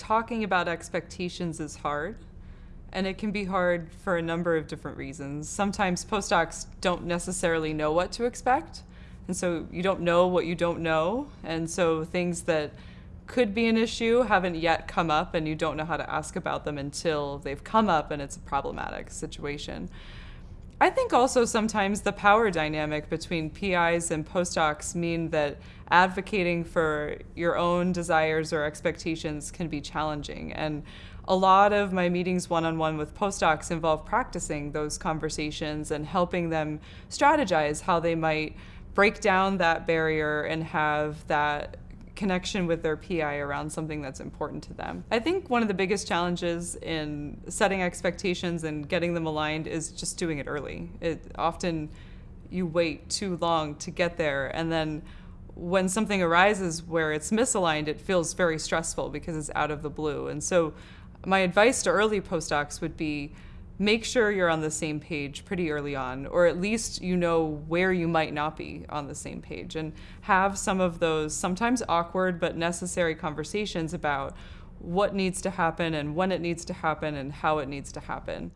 talking about expectations is hard. And it can be hard for a number of different reasons. Sometimes postdocs don't necessarily know what to expect. And so you don't know what you don't know. And so things that could be an issue haven't yet come up and you don't know how to ask about them until they've come up and it's a problematic situation. I think also sometimes the power dynamic between PIs and postdocs mean that advocating for your own desires or expectations can be challenging. And a lot of my meetings one-on-one with postdocs involve practicing those conversations and helping them strategize how they might break down that barrier and have that connection with their PI around something that's important to them. I think one of the biggest challenges in setting expectations and getting them aligned is just doing it early. It often you wait too long to get there and then when something arises where it's misaligned, it feels very stressful because it's out of the blue. And so my advice to early postdocs would be make sure you're on the same page pretty early on, or at least you know where you might not be on the same page, and have some of those sometimes awkward but necessary conversations about what needs to happen and when it needs to happen and how it needs to happen.